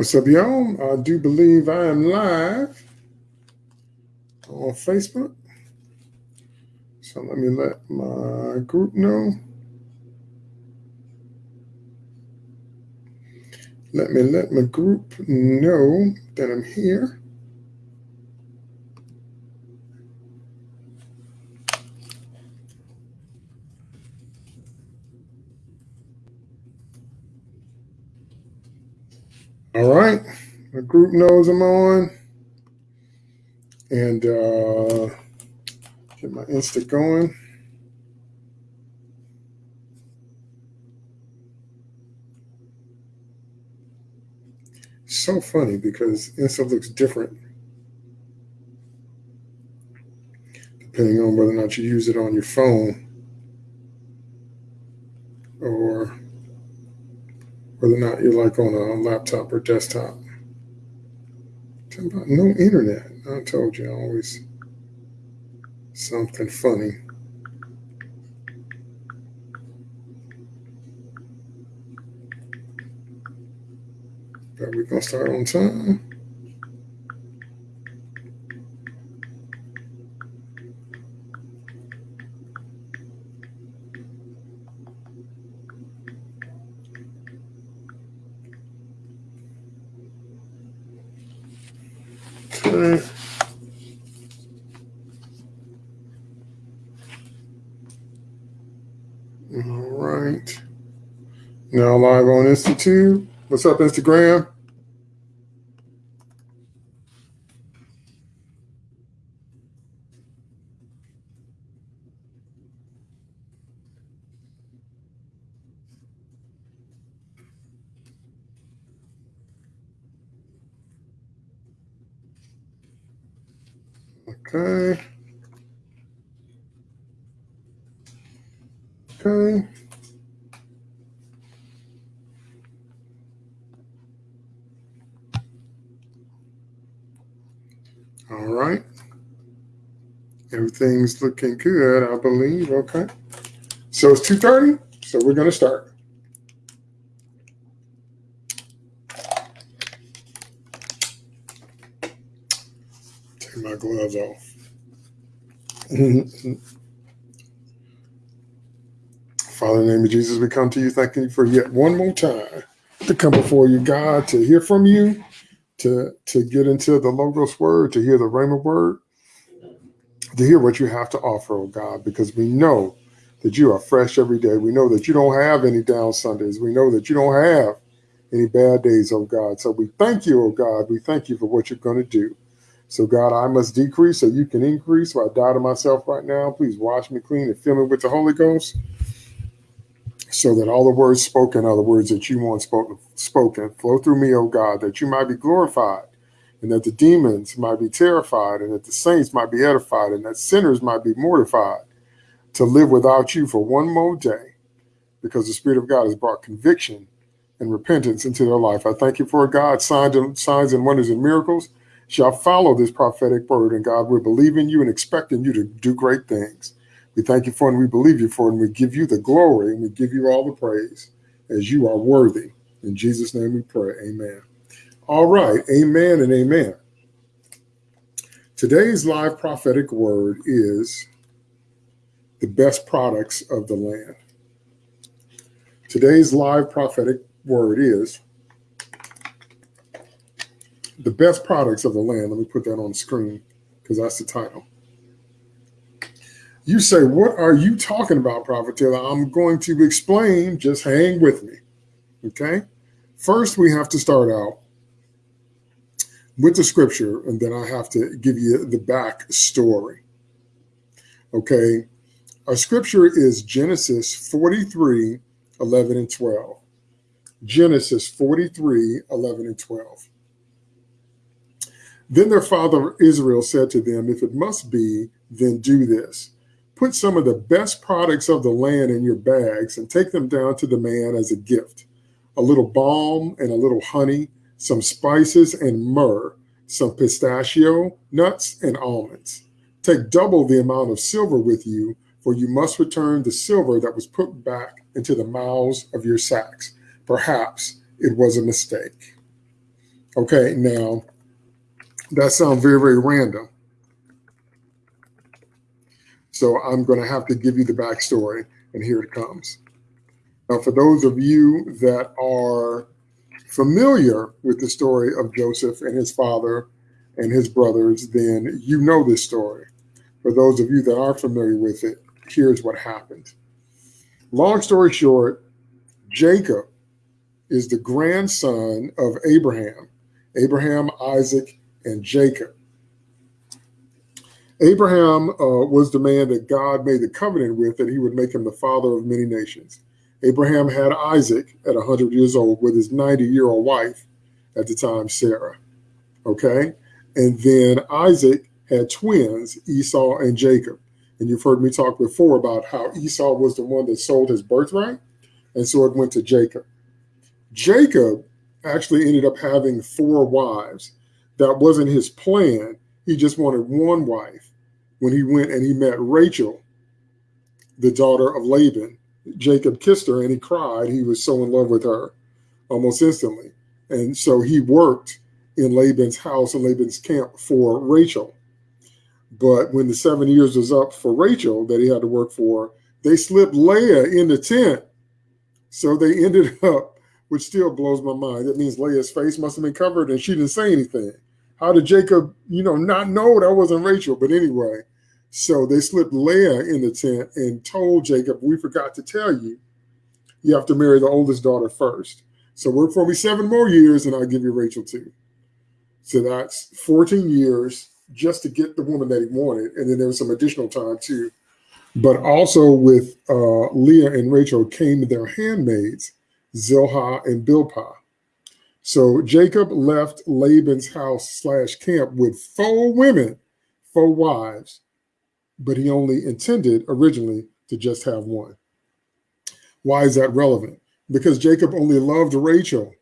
What's up, y'all? I do believe I am live on Facebook. So let me let my group know. Let me let my group know that I'm here. All right. My group knows I'm on. And uh, get my Insta going. So funny because Insta looks different depending on whether or not you use it on your phone or whether or not you're like on a laptop or desktop. About no internet. I told you always something funny. But we're gonna start on time. Okay. All right. Now live on Institute. What's up, Instagram? Okay. Okay. All right. Everything's looking good, I believe. Okay. So it's 2.30, so we're going to start. Take my gloves off. Father, in the name of Jesus, we come to you thanking you for yet one more time to come before you, God, to hear from you, to, to get into the Logos word, to hear the Rhema word, to hear what you have to offer, oh God, because we know that you are fresh every day. We know that you don't have any down Sundays. We know that you don't have any bad days, oh God. So we thank you, oh God. We thank you for what you're going to do. So, God, I must decrease so you can increase. So I die to myself right now. Please wash me clean and fill me with the Holy Ghost so that all the words spoken are the words that you want spoken, spoken. Flow through me, O God, that you might be glorified and that the demons might be terrified and that the saints might be edified and that sinners might be mortified to live without you for one more day because the Spirit of God has brought conviction and repentance into their life. I thank you for God, signs and, signs and wonders and miracles shall follow this prophetic word. And God, we're believing you and expecting you to do great things. We thank you for and we believe you for. And we give you the glory and we give you all the praise as you are worthy. In Jesus' name we pray. Amen. All right. Amen and amen. Today's live prophetic word is the best products of the land. Today's live prophetic word is the best products of the land. Let me put that on the screen because that's the title. You say, what are you talking about, Prophet Taylor? I'm going to explain. Just hang with me. Okay. First, we have to start out with the scripture, and then I have to give you the back story. Okay. Our scripture is Genesis 43, 11 and 12. Genesis 43, 11 and 12. Then their father Israel said to them, If it must be, then do this. Put some of the best products of the land in your bags and take them down to the man as a gift a little balm and a little honey, some spices and myrrh, some pistachio, nuts, and almonds. Take double the amount of silver with you, for you must return the silver that was put back into the mouths of your sacks. Perhaps it was a mistake. Okay, now that sounds very, very random. So I'm going to have to give you the backstory, and here it comes. Now, for those of you that are familiar with the story of Joseph and his father and his brothers, then you know this story. For those of you that are familiar with it, here's what happened. Long story short, Jacob is the grandson of Abraham, Abraham, Isaac, and Jacob. Abraham uh, was the man that God made the covenant with that he would make him the father of many nations. Abraham had Isaac at 100 years old with his 90 year old wife at the time, Sarah. Okay. And then Isaac had twins, Esau and Jacob. And you've heard me talk before about how Esau was the one that sold his birthright. And so it went to Jacob. Jacob actually ended up having four wives. That wasn't his plan. He just wanted one wife when he went and he met Rachel, the daughter of Laban. Jacob kissed her and he cried. He was so in love with her almost instantly. And so he worked in Laban's house and Laban's camp for Rachel. But when the seven years was up for Rachel that he had to work for, they slipped Leah in the tent. So they ended up, which still blows my mind. That means Leah's face must have been covered and she didn't say anything. How did Jacob, you know, not know that wasn't Rachel? But anyway, so they slipped Leah in the tent and told Jacob, We forgot to tell you, you have to marry the oldest daughter first. So work for me seven more years and I'll give you Rachel too. So that's 14 years just to get the woman that he wanted. And then there was some additional time too. But also with uh, Leah and Rachel came their handmaids, Zilpah and Bilhah. So Jacob left Laban's house slash camp with four women, four wives, but he only intended originally to just have one. Why is that relevant? Because Jacob only loved Rachel.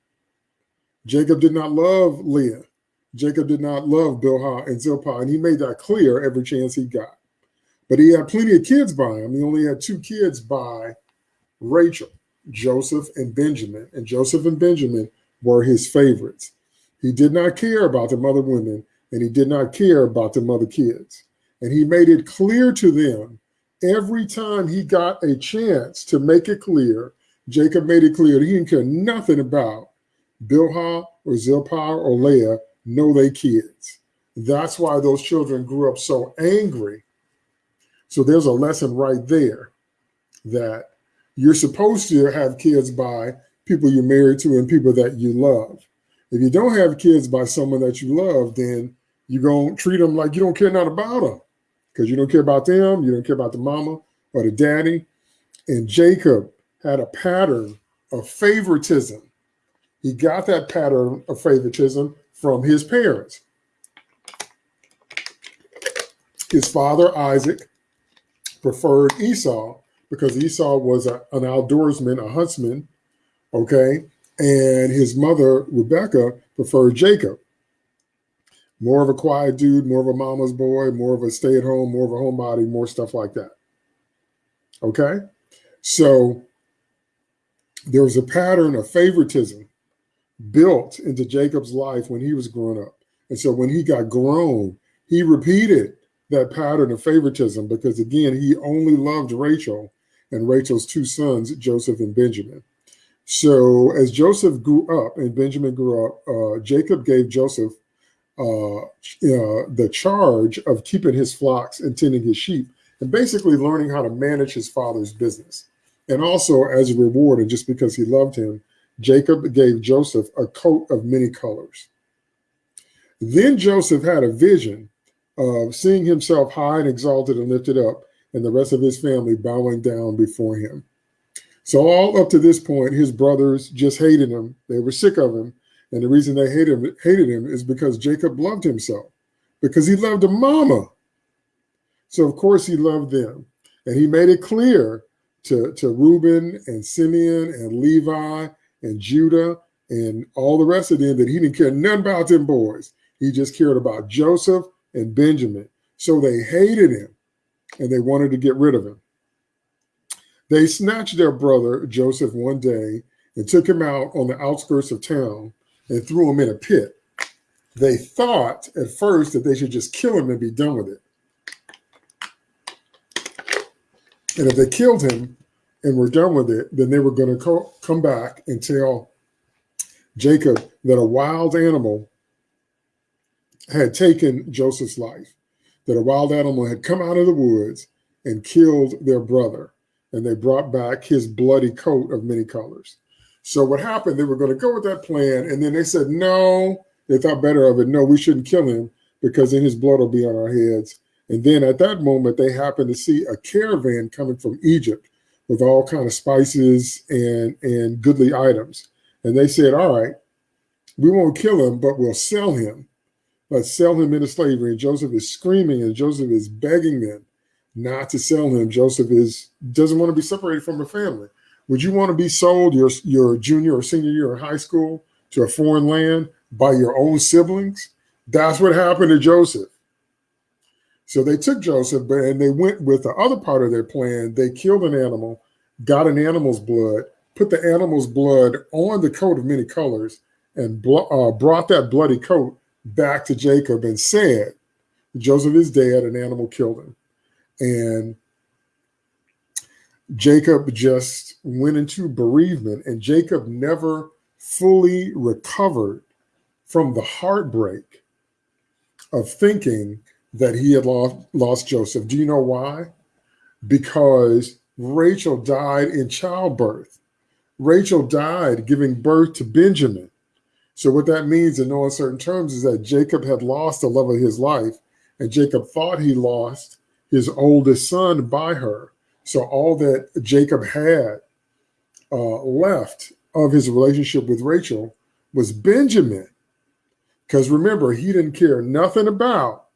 Jacob did not love Leah. Jacob did not love Bilhah and Zilpah, and he made that clear every chance he got. But he had plenty of kids by him. He only had two kids by Rachel, Joseph and Benjamin. And Joseph and Benjamin were his favorites. He did not care about the mother women, and he did not care about the mother kids. And he made it clear to them every time he got a chance to make it clear. Jacob made it clear he didn't care nothing about Bilhah or Zilpah or Leah, know they kids. That's why those children grew up so angry. So there's a lesson right there that you're supposed to have kids by people you're married to and people that you love. If you don't have kids by someone that you love, then you're going to treat them like you don't care nothing about them because you don't care about them, you don't care about the mama or the daddy. And Jacob had a pattern of favoritism. He got that pattern of favoritism from his parents. His father, Isaac, preferred Esau because Esau was a, an outdoorsman, a huntsman, okay? And his mother, Rebecca, preferred Jacob more of a quiet dude, more of a mama's boy, more of a stay at home, more of a homebody, more stuff like that. Okay. So there was a pattern of favoritism built into Jacob's life when he was growing up. And so when he got grown, he repeated that pattern of favoritism because, again, he only loved Rachel and Rachel's two sons, Joseph and Benjamin. So as Joseph grew up and Benjamin grew up, uh, Jacob gave Joseph uh, uh, the charge of keeping his flocks and tending his sheep and basically learning how to manage his father's business. And also as a reward, and just because he loved him, Jacob gave Joseph a coat of many colors. Then Joseph had a vision of seeing himself high and exalted and lifted up, and the rest of his family bowing down before him. So all up to this point, his brothers just hated him. They were sick of him. And the reason they hated him, hated him is because Jacob loved himself, because he loved a mama. So of course he loved them. And he made it clear to, to Reuben and Simeon and Levi and Judah and all the rest of them that he didn't care nothing about them boys. He just cared about Joseph and Benjamin. So they hated him and they wanted to get rid of him. They snatched their brother Joseph one day and took him out on the outskirts of town and threw him in a pit. they thought at first that they should just kill him and be done with it. And if they killed him and were done with it, then they were going to co- come back and tell Jacob that a wild animal had taken Joseph's life, that a wild animal had come out of the woods and killed their brother, and they brought back his bloody coat of many colors. So what happened? They were going to go with that plan, and then they said, no, they thought better of it. No, we shouldn't kill him because then his blood will be on our heads. And then at that moment, they happened to see a caravan coming from Egypt with all kind of spices and and goodly items. And they said, "All right, we won't kill him, but we'll sell him. Let's sell him into slavery." And Joseph is screaming, and Joseph is begging them not to sell him. Joseph is doesn't want to be separated from a family. Would you want to be sold your your junior or senior year in high school to a foreign land by your own siblings? That's what happened to Joseph. So they took Joseph, but and they went with the other part of their plan. They killed an animal, got an animal's blood, put the animal's blood on the coat of many colors, and uh, brought that bloody coat back to Jacob and said, Joseph is dead, an animal killed him. And Jacob just went into bereavement, and Jacob never fully recovered from the heartbreak of thinking that he had lost, lost Joseph. Do you know why? Because Rachel died in childbirth. Rachel died giving birth to Benjamin. So, what that means in no uncertain terms is that Jacob had lost the love of his life, and Jacob thought he lost his oldest son by her. So, all that Jacob had uh, left of his relationship with Rachel was Benjamin. Because remember, he didn't care nothing about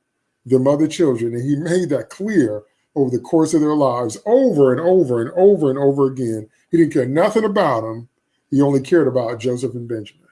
their mother children. And he made that clear over the course of their lives over and over and over and over again. He didn't care nothing about them. He only cared about Joseph and Benjamin.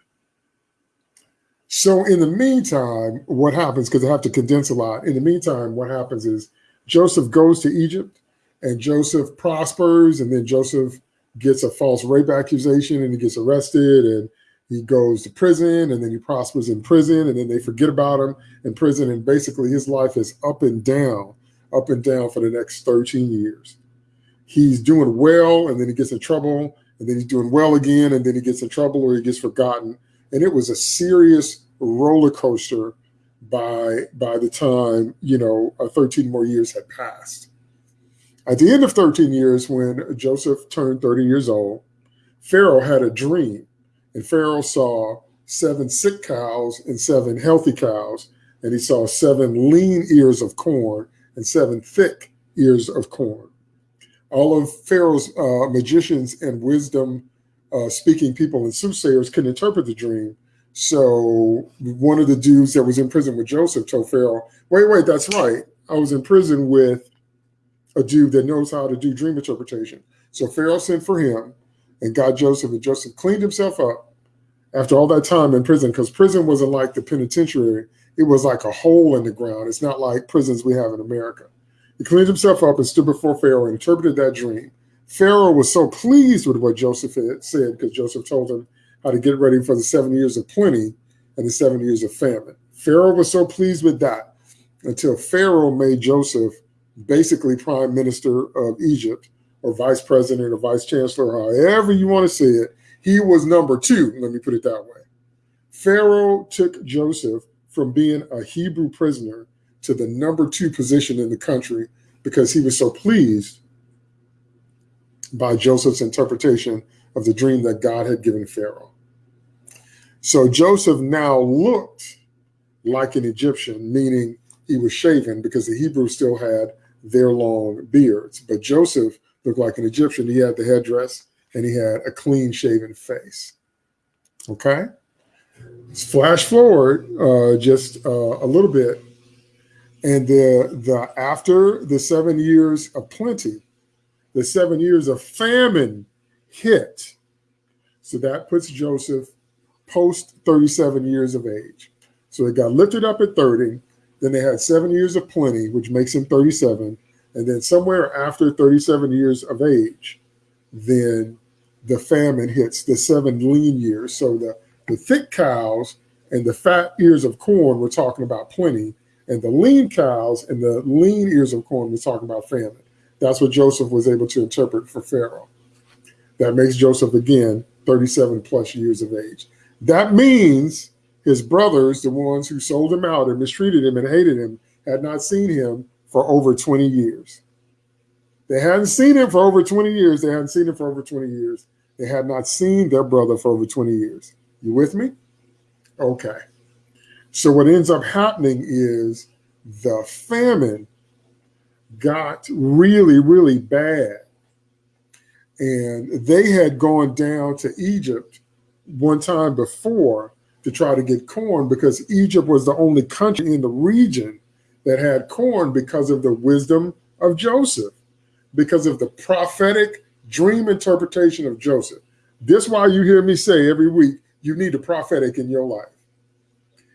So in the meantime, what happens, because I have to condense a lot, in the meantime, what happens is Joseph goes to Egypt and Joseph prospers, and then Joseph gets a false rape accusation and he gets arrested and he goes to prison and then he prospers in prison and then they forget about him in prison and basically his life is up and down up and down for the next 13 years. He's doing well and then he gets in trouble and then he's doing well again and then he gets in trouble or he gets forgotten. And it was a serious roller coaster by by the time you know uh, 13 more years had passed at the end of 13 years when joseph turned 30 years old pharaoh had a dream and Pharaoh saw seven sick cows and seven healthy cows, and he saw seven lean ears of corn and seven thick ears of corn. All of Pharaoh's uh, magicians and wisdom uh, speaking people and soothsayers couldn't interpret the dream. So one of the dudes that was in prison with Joseph told Pharaoh, wait, wait, that's right. I was in prison with a dude that knows how to do dream interpretation. So Pharaoh sent for him and got Joseph, and Joseph cleaned himself up after all that time in prison, because prison wasn't like the penitentiary. It was like a hole in the ground. It's not like prisons we have in America. He cleaned himself up and stood before Pharaoh and interpreted that dream. Pharaoh was so pleased with what Joseph had said because Joseph told him how to get ready for the seven years of plenty and the seven years of famine. Pharaoh was so pleased with that until Pharaoh made Joseph basically prime minister of Egypt or vice president or vice chancellor, however you want to say it, he was number two. Let me put it that way. Pharaoh took Joseph from being a Hebrew prisoner to the number two position in the country because he was so pleased by Joseph's interpretation of the dream that God had given Pharaoh. So Joseph now looked like an Egyptian, meaning he was shaven because the Hebrews still had their long beards. But Joseph looked like an Egyptian. He had the headdress and he had a clean shaven face. Okay. Flash forward uh, just uh, a little bit, and the the after the seven years of plenty, the seven years of famine hit. So that puts Joseph post 37 years of age. So it got lifted up at 30. Then they had seven years of plenty, which makes him 37. And then somewhere after 37 years of age, then the famine hits the seven lean years. So the, the thick cows and the fat ears of corn were talking about plenty, and the lean cows and the lean ears of corn were talking about famine. That's what Joseph was able to interpret for Pharaoh. That makes Joseph again 37 plus years of age. That means his brothers, the ones who sold him out and mistreated him and hated him, had not seen him for over 20 years. They hadn't seen him for over 20 years. They hadn't seen him for over 20 years. They had not seen their brother for over 20 years. You with me? Okay. So what ends up happening is the famine got really, really bad. And they had gone down to Egypt one time before to try to get corn because Egypt was the only country in the region that had corn because of the wisdom of Joseph, because of the prophetic dream interpretation of Joseph. This why you hear me say every week, you need a prophetic in your life.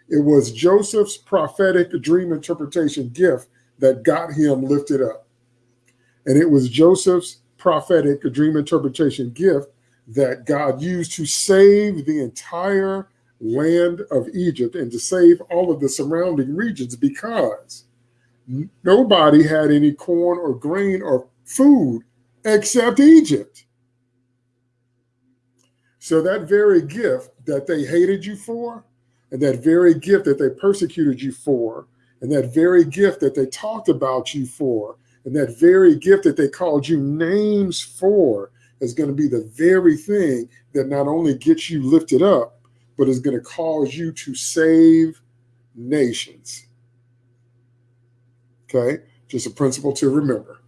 It was Joseph's prophetic dream interpretation gift that got him lifted up. And it was Joseph's prophetic dream interpretation gift that God used to save the entire land of Egypt and to save all of the surrounding regions because nobody had any corn or grain or food except Egypt. So that very gift that they hated you for, and that very gift that they persecuted you for, and that very gift that they talked about you for, and that very gift that they called you names for is going to be the very thing that not only gets you lifted up, but is going to cause you to save nations. Okay, just a principle to remember.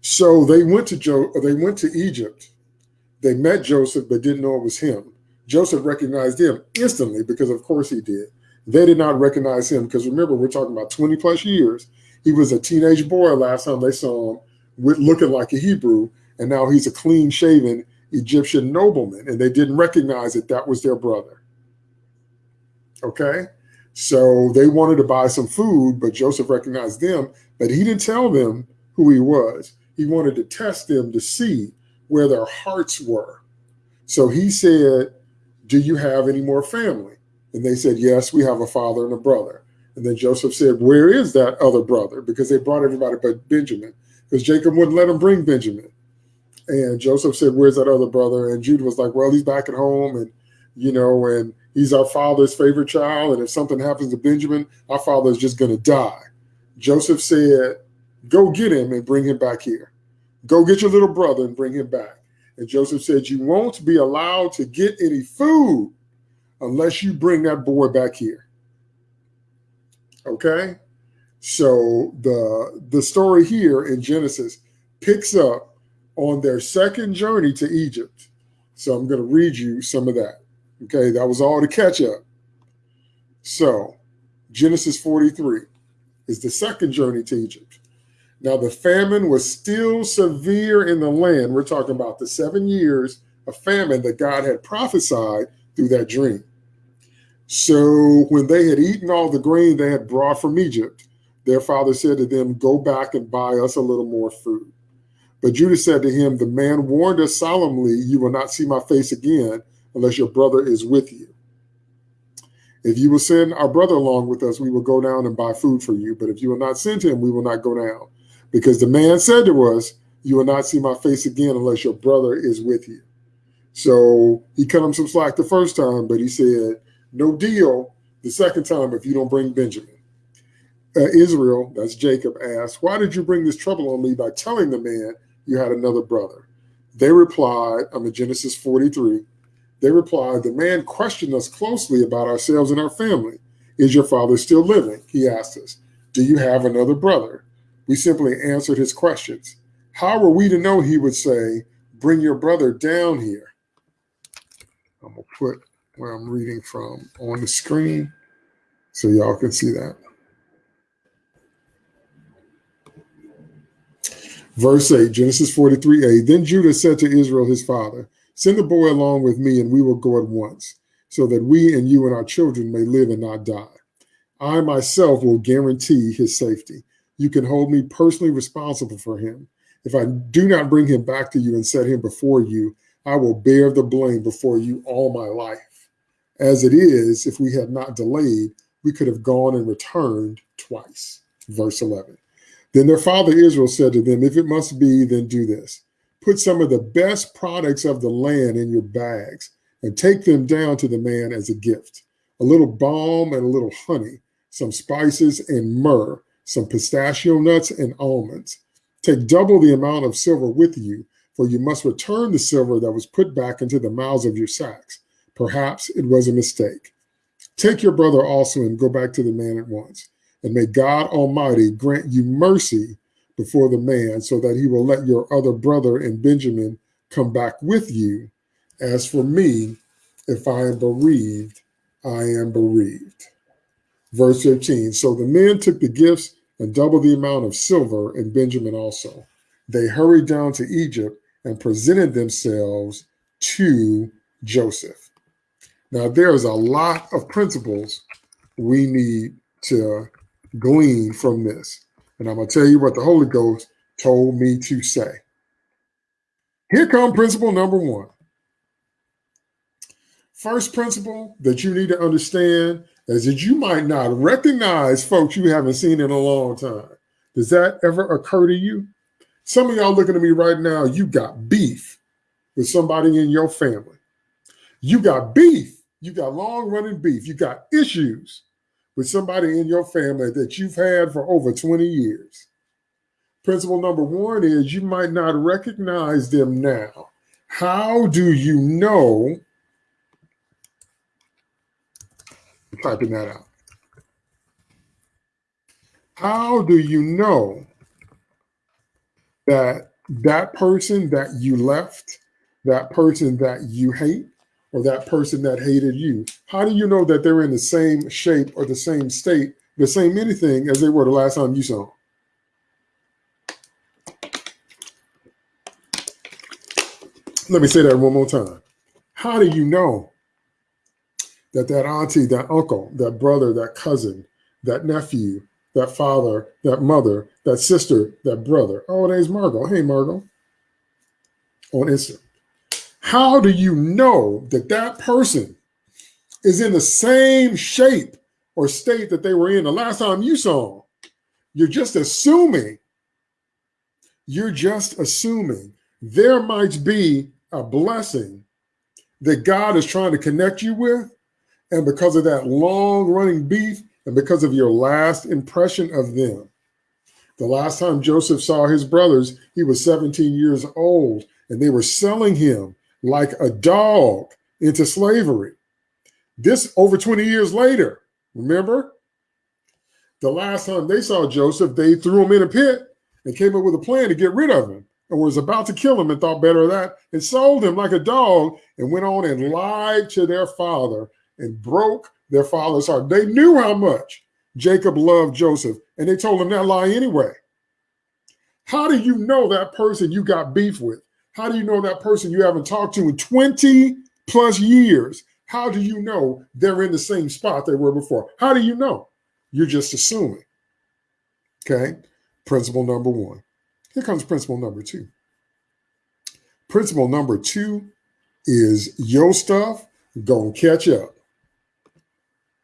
So they went to Joe. They went to Egypt. They met Joseph, but didn't know it was him. Joseph recognized him instantly because, of course, he did. They did not recognize him because remember, we're talking about 20 plus years. He was a teenage boy last time they saw him, with looking like a Hebrew, and now he's a clean shaven Egyptian nobleman, and they didn't recognize that that was their brother. Okay, so they wanted to buy some food, but Joseph recognized them, but he didn't tell them who he was. He wanted to test them to see where their hearts were. So he said, Do you have any more family? And they said, Yes, we have a father and a brother. And then Joseph said, Where is that other brother? Because they brought everybody but Benjamin, because Jacob wouldn't let him bring Benjamin. And Joseph said, Where's that other brother? And Judah was like, Well, he's back at home. And, you know, and he's our father's favorite child. And if something happens to Benjamin, our father is just going to die. Joseph said, Go get him and bring him back here. Go get your little brother and bring him back. And Joseph said, You won't be allowed to get any food unless you bring that boy back here. Okay? So the the story here in Genesis picks up on their second journey to Egypt. So I'm going to read you some of that. Okay, that was all to catch up. So Genesis 43 is the second journey to Egypt. Now the famine was still severe in the land. We're talking about the seven years of famine that God had prophesied through that dream. So when they had eaten all the grain they had brought from Egypt, their father said to them, Go back and buy us a little more food. But Judah said to him, The man warned us solemnly, You will not see my face again unless your brother is with you. If you will send our brother along with us, we will go down and buy food for you. But if you will not send him, we will not go down. Because the man said to us, You will not see my face again unless your brother is with you. So he cut him some slack the first time, but he said, No deal the second time if you don't bring Benjamin. Uh, Israel, that's Jacob, asked, Why did you bring this trouble on me by telling the man you had another brother? They replied, I'm in Genesis 43. They replied, The man questioned us closely about ourselves and our family. Is your father still living? He asked us. Do you have another brother? We simply answered his questions. How were we to know he would say, Bring your brother down here? I'm going to put where I'm reading from on the screen so y'all can see that. Verse 8, Genesis 43a. Then Judah said to Israel, his father, Send the boy along with me, and we will go at once, so that we and you and our children may live and not die. I myself will guarantee his safety you can hold me personally responsible for him. If I do not bring him back to you and set him before you, I will bear the blame before you all my life. As it is, if we had not delayed, we could have gone and returned twice. Verse 11. Then their father Israel said to them, If it must be, then do this. Put some of the best products of the land in your bags and take them down to the man as a gift a little balm and a little honey, some spices and myrrh, some pistachio nuts and almonds. Take double the amount of silver with you, for you must return the silver that was put back into the mouths of your sacks. Perhaps it was a mistake. Take your brother also and go back to the man at once. And may God Almighty grant you mercy before the man, so that he will let your other brother and Benjamin come back with you. As for me, if I am bereaved, I am bereaved. Verse 13 So the men took the gifts and doubled the amount of silver, and Benjamin also. They hurried down to Egypt and presented themselves to Joseph. Now, there's a lot of principles we need to glean from this. And I'm going to tell you what the Holy Ghost told me to say. Here come principle number one. First principle that you need to understand is that you might not recognize folks you haven't seen in a long time. Does that ever occur to you? Some of y'all looking at me right now, you got beef with somebody in your family. You got beef. You got long running beef. You got issues with somebody in your family that you've had for over 20 years. Principle number one is you might not recognize them now. How do you know? I'm typing that out. How do you know that that person that you left, that person that you hate, or that person that hated you? How do you know that they're in the same shape or the same state, the same anything as they were the last time you saw them? Let me say that one more time. How do you know that that auntie, that uncle, that brother, that cousin, that nephew, that father, that mother, that sister, that brother. Oh, there's Margot. Hey, Margot. On Insta. How do you know that that person is in the same shape or state that they were in the last time you saw them? You're just assuming. You're just assuming there might be a blessing that God is trying to connect you with. And because of that long running beef and because of your last impression of them, the last time Joseph saw his brothers, he was 17 years old and they were selling him like a dog into slavery. This over 20 years later, remember? The last time they saw Joseph, they threw him in a pit and came up with a plan to get rid of him and was about to kill him and thought better of that and sold him like a dog and went on and lied to their father and broke their father's heart. They knew how much Jacob loved Joseph and they told him that lie anyway. How do you know that person you got beef with? How do you know that person you haven't talked to in 20 plus years? How do you know they're in the same spot they were before? How do you know? You're just assuming. Okay. Principle number one. Here comes principle number two. Principle number two is your stuff gonna catch up.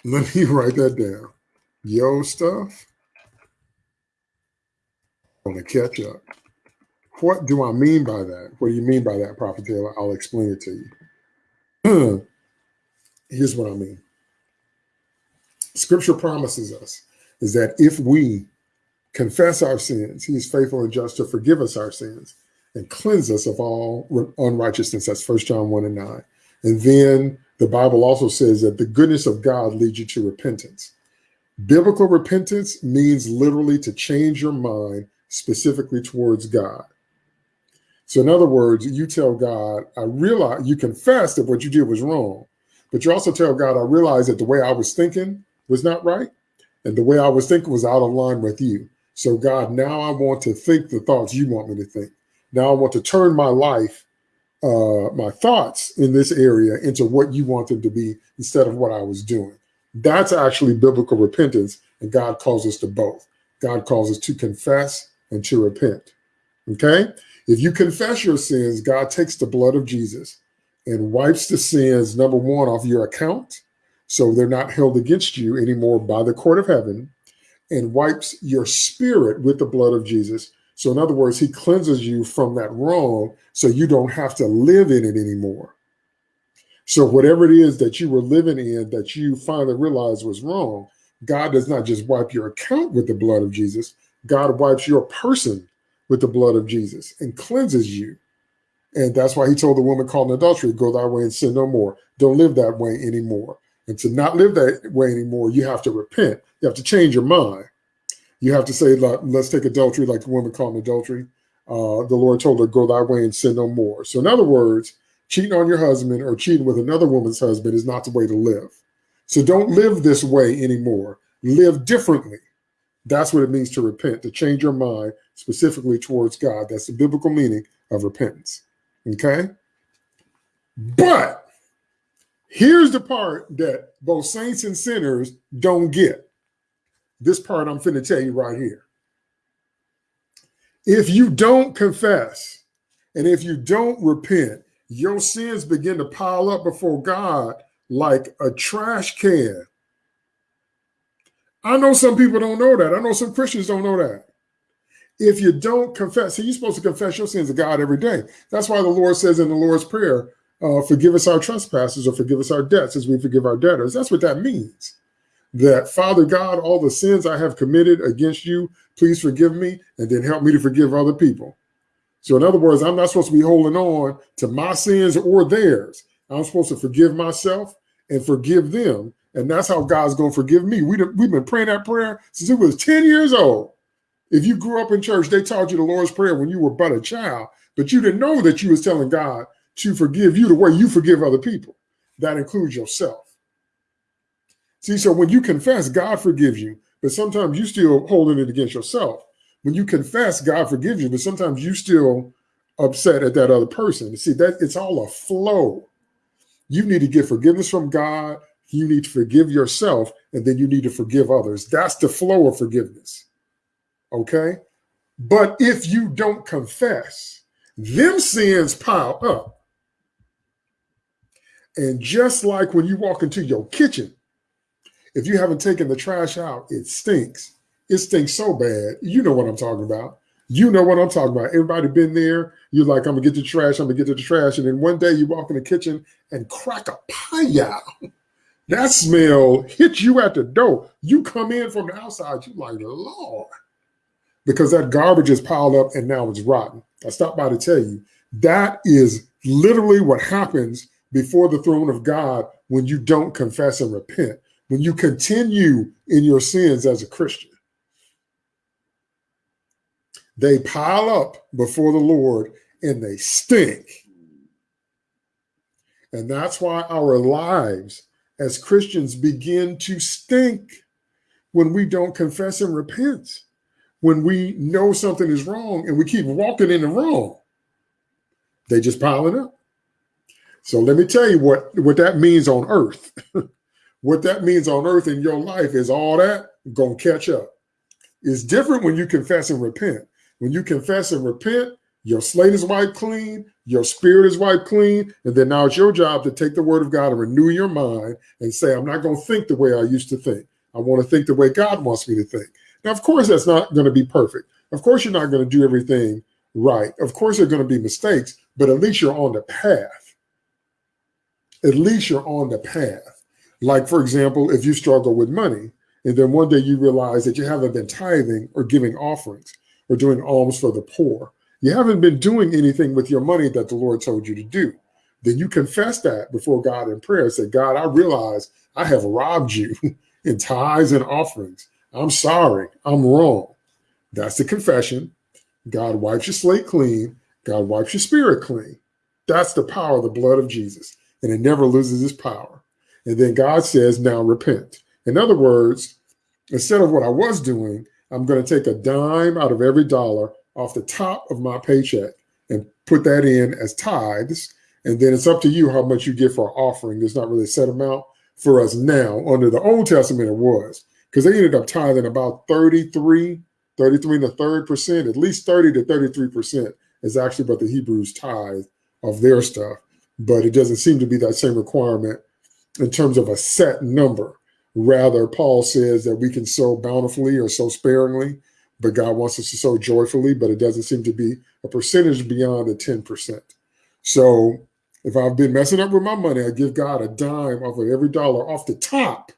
Let me write that down. Your stuff gonna catch up. What do I mean by that? What do you mean by that, Prophet Taylor? I'll explain it to you. Here's what I mean. Scripture promises us is that if we confess our sins, he is faithful and just to forgive us our sins and cleanse us of all unrighteousness. That's First John 1 and 9. And then the Bible also says that the goodness of God leads you to repentance. Biblical repentance means literally to change your mind specifically towards God. So, in other words, you tell God, I realize you confess that what you did was wrong, but you also tell God, I realize that the way I was thinking was not right, and the way I was thinking was out of line with you. So, God, now I want to think the thoughts you want me to think. Now I want to turn my life, uh, my thoughts in this area into what you want them to be instead of what I was doing. That's actually biblical repentance, and God calls us to both. God calls us to confess and to repent. Okay? If you confess your sins, God takes the blood of Jesus and wipes the sins, number one, off your account, So they're not held against you anymore by the court of heaven and wipes your spirit with the blood of Jesus. So, in other words, he cleanses you from that wrong so you don't have to live in it anymore. So, whatever it is that you were living in that you finally realized was wrong, God does not just wipe your account with the blood of Jesus, God wipes your person with the blood of Jesus and cleanses you. And that's why he told the woman caught in adultery, go thy way and sin no more. Don't live that way anymore. And to not live that way anymore, you have to repent. You have to change your mind. You have to say, let's take adultery like the woman caught in adultery. Uh, the Lord told her, go thy way and sin no more. So in other words, cheating on your husband or cheating with another woman's husband is not the way to live. So don't live this way anymore. Live differently. That's what it means to repent, to change your mind specifically towards God. That's the biblical meaning of repentance. Okay? But Here's the part that both saints and sinners don't get. This part I'm finna tell you right here. If you don't confess and if you don't repent, your sins begin to pile up before God like a trash can. I know some people don't know that. I know some Christians don't know that. If you don't confess, see, you're supposed to confess your sins to God every day. That's why the Lord says in the Lord's Prayer, uh, forgive us our trespasses or forgive us our debts as we forgive our debtors. That's what that means. That Father God, all the sins I have committed against you, please forgive me and then help me to forgive other people. So, in other words, I'm not supposed to be holding on to my sins or theirs. I'm supposed to forgive myself and forgive them. And that's how God's going to forgive me. We, we've been praying that prayer since it was 10 years old. If you grew up in church, they taught you the Lord's Prayer when you were but a child, but you didn't know that you was telling God, to forgive you the way you forgive other people. That includes yourself. See, so when you confess, God forgives you, but sometimes you still holding it against yourself. When you confess, God forgives you, but sometimes you still upset at that other person. See, that it's all a flow. You need to get forgiveness from God. You need to forgive yourself, and then you need to forgive others. That's the flow of forgiveness. Okay? But if you don't confess, them sins pile up. And just like when you walk into your kitchen, if you haven't taken the trash out, it stinks. It stinks so bad. You know what I'm talking about. You know what I'm talking about. Everybody been there. You're like, I'm gonna get the trash. I'm gonna get to the trash. And then one day you walk in the kitchen and crack a pie out. That smell hits you at the door. You come in from the outside. You like, Lord, because that garbage is piled up and now it's rotten. I stopped by to tell you that is literally what happens before the throne of God when you don't confess and repent, when you continue in your sins as a Christian. They pile up before the Lord and they stink. And that's why our lives as Christians begin to stink when we don't confess and repent, when we know something is wrong and we keep walking in the wrong. They just piling up. So let me tell you what, what that means on earth. what that means on earth in your life is all that gonna catch up. It's different when you confess and repent. When you confess and repent, your slate is wiped clean, your spirit is wiped clean, and then now it's your job to take the word of God and renew your mind and say, I'm not going to think the way I used to think. I want to think the way God wants me to think. Now, of course, that's not going to be perfect. Of course, you're not going to do everything right. Of course, there are going to be mistakes, but at least you're on the path at least you're on the path. Like, for example, if you struggle with money, and then one day you realize that you haven't been tithing or giving offerings or doing alms for the poor, you haven't been doing anything with your money that the Lord told you to do. Then you confess that before God in prayer. And say, God, I realize I have robbed you in tithes and offerings. I'm sorry. I'm wrong. That's the confession. God wipes your slate clean. God wipes your spirit clean. That's the power of the blood of Jesus and it never loses its power. And then God says, now repent. In other words, instead of what I was doing, I'm going to take a dime out of every dollar off the top of my paycheck and put that in as tithes. And then it's up to you how much you give for offering. There's not really a set amount for us now. Under the Old Testament, it was because they ended up tithing about 33, 33 and a third percent, at least 30 to 33 percent is actually what the Hebrews tithe of their stuff but it doesn't seem to be that same requirement in terms of a set number. Rather, Paul says that we can sow bountifully or sow sparingly, but God wants us to sow joyfully, but it doesn't seem to be a percentage beyond the 10%. So if I've been messing up with my money, I give God a dime off of every dollar off the top.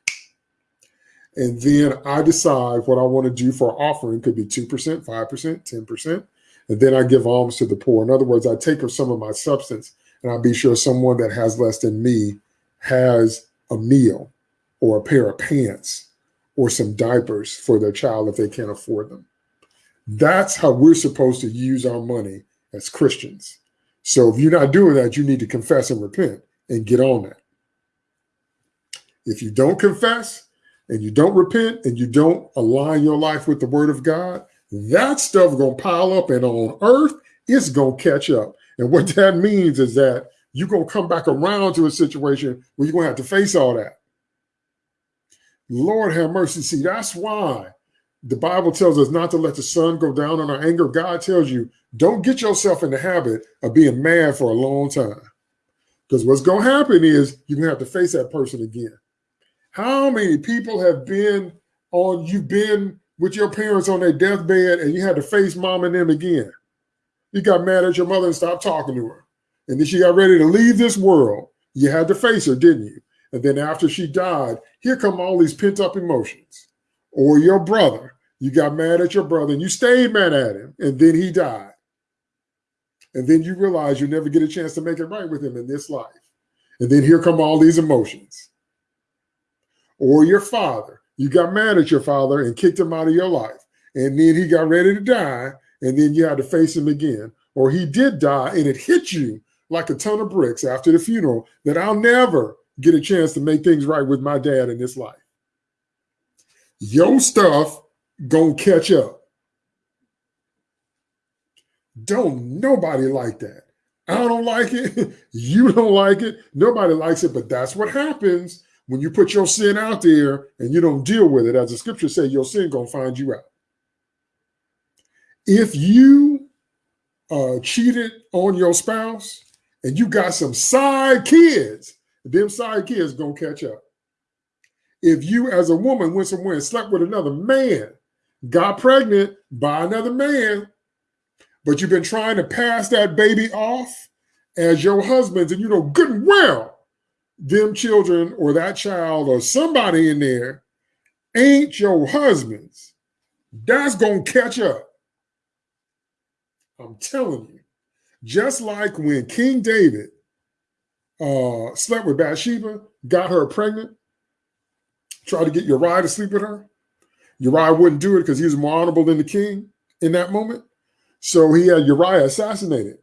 And then I decide what I want to do for offering could be 2%, 5%, 10%. And then I give alms to the poor. In other words, I take of some of my substance and I'll be sure someone that has less than me has a meal or a pair of pants or some diapers for their child if they can't afford them. That's how we're supposed to use our money as Christians. So if you're not doing that, you need to confess and repent and get on that. If you don't confess and you don't repent and you don't align your life with the word of God, that stuff gonna pile up and on earth, it's gonna catch up. And what that means is that you're gonna come back around to a situation where you're gonna have to face all that. Lord have mercy. See, that's why the Bible tells us not to let the sun go down on our anger. God tells you, don't get yourself in the habit of being mad for a long time. Because what's to happen is you're to have to face that person again. How many people have been on, you've been with your parents on their deathbed and you had to face mom and them again? You got mad at your mother and stopped talking to her. And then she got ready to leave this world. You had to face her, didn't you? And then after she died, here come all these pent up emotions. Or your brother, you got mad at your brother and you stayed mad at him, and then he died. And then you realize you never get a chance to make it right with him in this life. And then here come all these emotions. Or your father, you got mad at your father and kicked him out of your life. And then he got ready to die, and then you had to face him again. Or he did die and it hit you like a ton of bricks after the funeral that I'll never get a chance to make things right with my dad in this life. Your stuff gonna catch up. Don't nobody like that. I don't like it. you don't like it. Nobody likes it, but that's what happens when you put your sin out there and you don't deal with it. As the scripture say, your sin gonna find you out. If you uh, cheated on your spouse and you got some side kids, them side kids gonna catch up. If you as a woman went somewhere and slept with another man, got pregnant by another man, but you've been trying to pass that baby off as your husband's, and you know good and well them children or that child or somebody in there ain't your husband's, that's gonna catch up. I'm telling you. Just like when King David uh, slept with Bathsheba, got her pregnant, tried to get Uriah to sleep with her. Uriah wouldn't do it because he was more honorable than the king in that moment. So he had Uriah assassinated.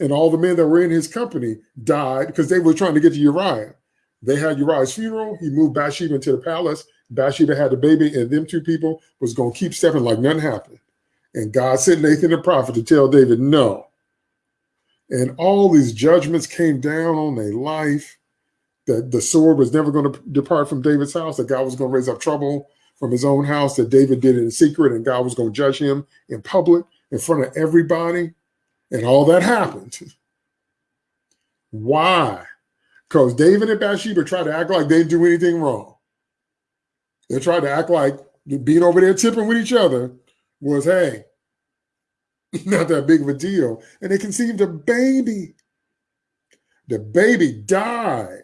And all the men that were in his company died because they were trying to get to Uriah. They had Uriah's funeral. He moved Bathsheba into the palace. Bathsheba had the baby, and them two people was going to keep stepping like nothing happened. And God sent Nathan the prophet to tell David, no, and all these judgments came down on their life. That the sword was never going to depart from David's house. That God was going to raise up trouble from his own house. That David did it in secret, and God was going to judge him in public in front of everybody. And all that happened. Why? Because David and Bathsheba tried to act like they didn't do anything wrong. They tried to act like being over there tipping with each other was, hey, not that big of a deal. And they conceived a baby. The baby died.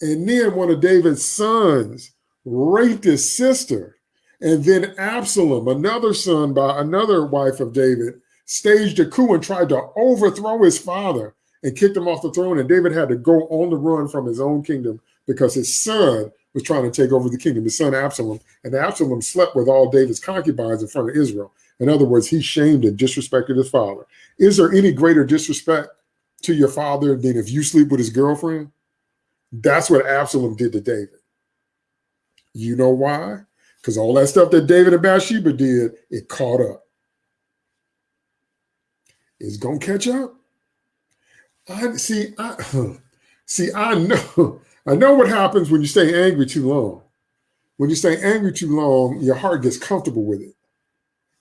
And then one of David's sons raped his sister. And then Absalom, another son by another wife of David, staged a coup and tried to overthrow his father and kicked him off the throne. And David had to go on the run from his own kingdom because his son was trying to take over the kingdom, his son Absalom. And Absalom slept with all David's concubines in front of Israel. In other words, he shamed and disrespected his father. Is there any greater disrespect to your father than if you sleep with his girlfriend? That's what Absalom did to David. You know why? Because all that stuff that David and Bathsheba did, it caught up. It's gonna catch up. I see. I see. I know. I know what happens when you stay angry too long. When you stay angry too long, your heart gets comfortable with it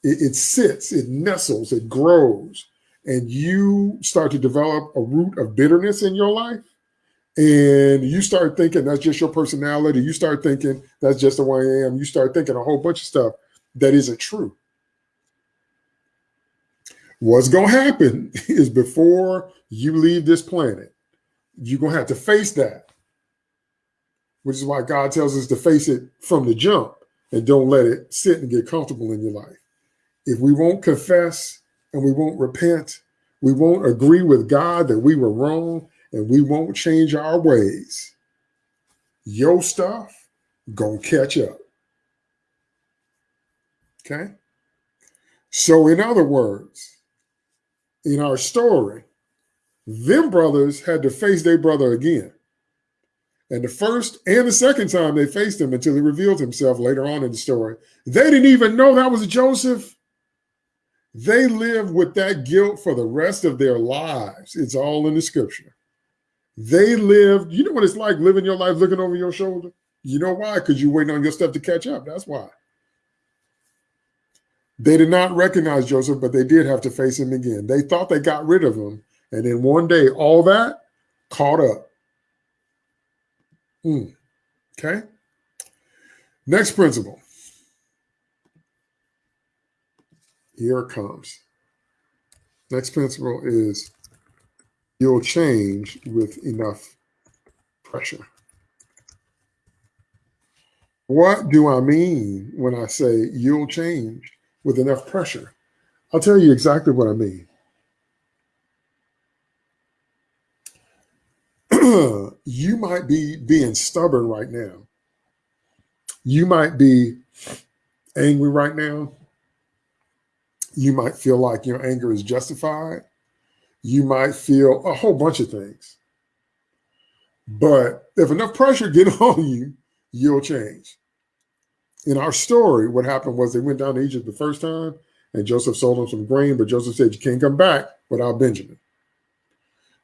it, it sits, it nestles, it grows, and you start to develop a root of bitterness in your life. and you start thinking that's just your personality, you start thinking that's just the way I am, you start thinking a whole bunch of stuff that isn't true. What's going to happen is before you leave this planet, you're going to have to face that, which is why God tells us to face it from the jump and don't let it sit and get comfortable in your life. If we won't confess and we won't repent, we won't agree with God that we were wrong and we won't change our ways, your stuff gonna catch up. Okay? So, in other words, in our story, them brothers had to face their brother again. And the first and the second time they faced him until he revealed himself later on in the story, they didn't even know that was Joseph. They lived with that guilt for the rest of their lives. It's all in the scripture. They lived, you know what it's like living your life looking over your shoulder? You know why? Because you're waiting on your stuff to catch up. That's why. They did not recognize Joseph, but they did have to face him again. They thought they got rid of him. And then one day, all that caught up. Mm. Okay. Next principle. Here it comes. Next principle is you'll change with enough pressure. What do I mean when I say you'll change with enough pressure? I'll tell you exactly what I mean. you might be being stubborn right now. You might be angry right now. You might feel like your anger is justified you might feel a whole bunch of things. But if enough pressure get on you, you'll change. In our story, what happened was they went down to Egypt the first time and Joseph sold them some grain, but Joseph said, you can't come back without Benjamin.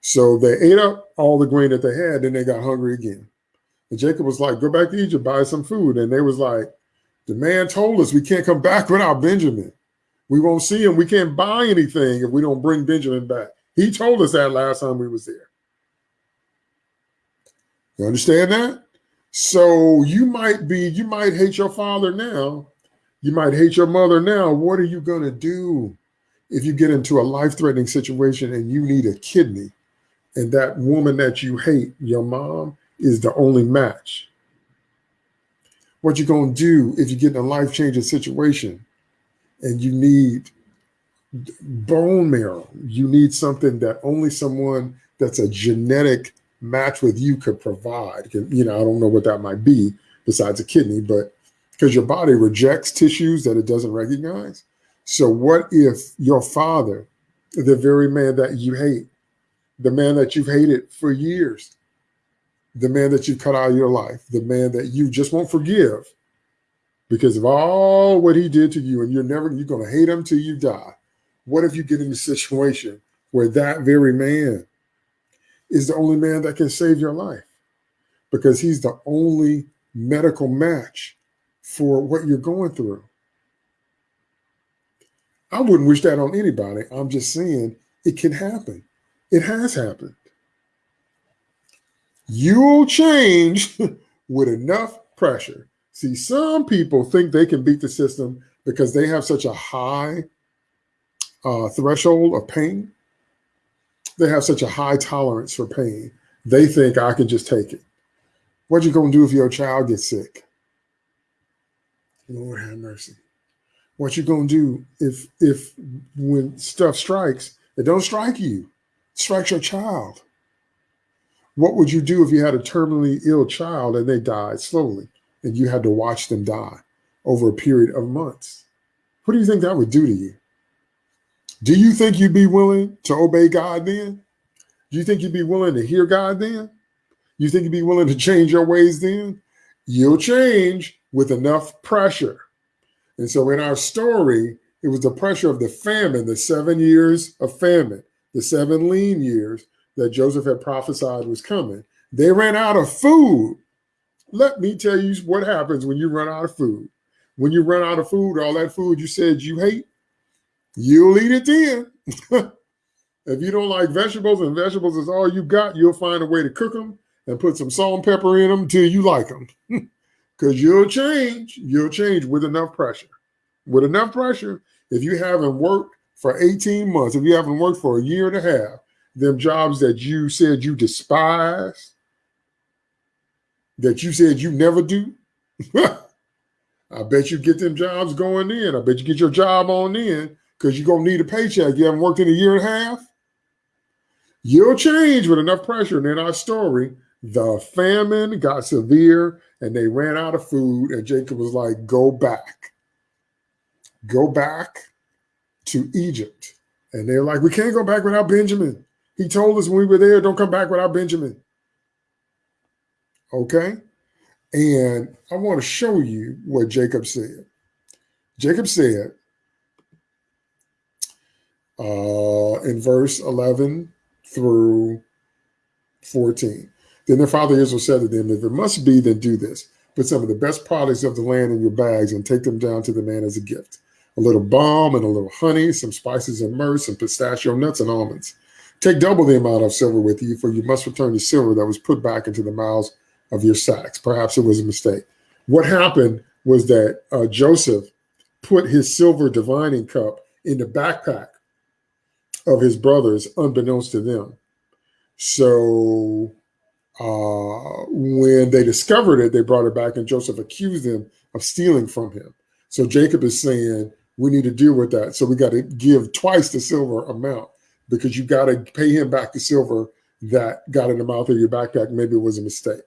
So they ate up all the grain that they had, and they got hungry again. And Jacob was like, go back to Egypt, buy some food. And they was like, the man told us we can't come back without Benjamin. We won't see him. We can't buy anything if we don't bring Benjamin back. He told us that last time we was there. You understand that? So you might be, you might hate your father now. You might hate your mother now. What are you going to do if you get into a life-threatening situation and you need a kidney and that woman that you hate, your mom, is the only match? What you going to do if you get in a life-changing situation and you need bone marrow. You need something that only someone that's a genetic match with you could provide. You know, I don't know what that might be besides a kidney, but because your body rejects tissues that it doesn't recognize. So what if your father, the very man that you hate, the man that you've hated for years, the man that you cut out of your life, the man that you just won't forgive because of all what he did to you, and you're never, you're going to hate him till you die. What if you get in a situation where that very man is the only man that can save your life because he's the only medical match for what you're going through? I wouldn't wish that on anybody. I'm just saying it can happen. It has happened. You'll change with enough pressure. See, some people think they can beat the system because they have such a high uh, threshold of pain. They have such a high tolerance for pain. They think I can just take it. What are you gonna do if your child gets sick? Lord have mercy. What you gonna do if if when stuff strikes, it don't strike you, it strikes your child. What would you do if you had a terminally ill child and they died slowly and you had to watch them die over a period of months? What do you think that would do to you? Do you think you'd be willing to obey God then? Do you think you'd be willing to hear God then? You think you'd be willing to change your ways then? You'll change with enough pressure. And so in our story, it was the pressure of the famine, the seven years of famine, the seven lean years that Joseph had prophesied was coming. They ran out of food. Let me tell you what happens when you run out of food. When you run out of food, all that food you said you hate, you'll eat it then. if you don't like vegetables and vegetables is all you got, you'll find a way to cook them and put some salt and pepper in them till you like them. Because you'll change. You'll change with enough pressure. With enough pressure, if you haven't worked for 18 months, if you haven't worked for a year and a half, them jobs that you said you despise, that you said you never do, I bet you get them jobs going in. I bet you get your job on in because you're going to need a paycheck. You haven't worked in a year and a half. You'll change with enough pressure. And in our story, the famine got severe and they ran out of food. And Jacob was like, go back. Go back to Egypt. And they're like, we can't go back without Benjamin. He told us when we were there, don't come back without Benjamin. Okay. And I want to show you what Jacob said. Jacob said uh, in verse 11 through 14. Then their father Israel said to them, If it must be, then do this. Put some of the best products of the land in your bags and take them down to the man as a gift. A little balm and a little honey, some spices and myrrh, some pistachio nuts and almonds. Take double the amount of silver with you, for you must return the silver that was put back into the mouths of your sacks. Perhaps it was a mistake. What happened was that uh, Joseph put his silver divining cup in the backpack of his brothers, unbeknownst to them. So uh, when they discovered it, they brought it back, and Joseph accused them of stealing from him. So Jacob is saying, we need to deal with that. So we got to give twice the silver amount because you got to pay him back the silver that got in the mouth of your backpack. Maybe it was a mistake.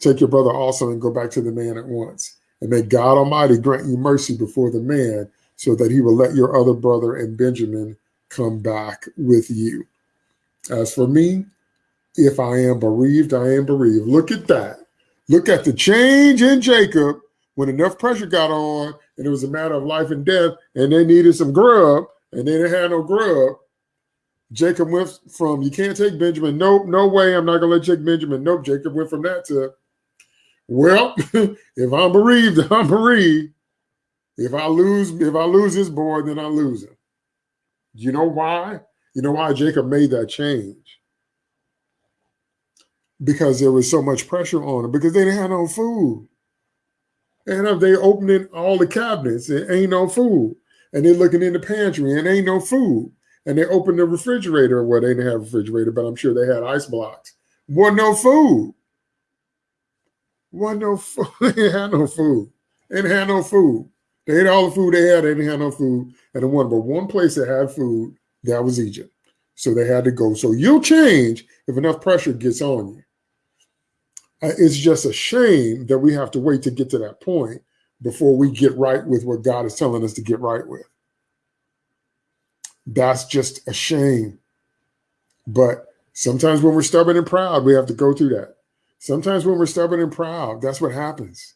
Take your brother also and go back to the man at once. And may God Almighty grant you mercy before the man so that he will let your other brother and Benjamin come back with you. As for me, if I am bereaved, I am bereaved. Look at that. Look at the change in Jacob when enough pressure got on and it was a matter of life and death and they needed some grub and they didn't have no grub. Jacob went from, you can't take Benjamin. Nope, no way. I'm not going to let you take Benjamin. Nope. Jacob went from that to, well, if I'm bereaved, I'm bereaved. If I lose, if I lose this boy, then I lose him. You know why? You know why Jacob made that change? Because there was so much pressure on him, because they didn't have no food. And if they opening all the cabinets, it ain't no food. And they're looking in the pantry and ain't no food. And they open the refrigerator. Well, they didn't have a refrigerator, but I'm sure they had ice blocks. Wasn't no food. Wasn't no food. they had no food. They have no food. They ate all the food they had. They didn't have no food. And the one, but one place that had food, that was Egypt. So they had to go. So you'll change if enough pressure gets on you. Uh, it's just a shame that we have to wait to get to that point before we get right with what God is telling us to get right with. That's just a shame. But sometimes when we're stubborn and proud, we have to go through that. Sometimes when we're stubborn and proud, that's what happens.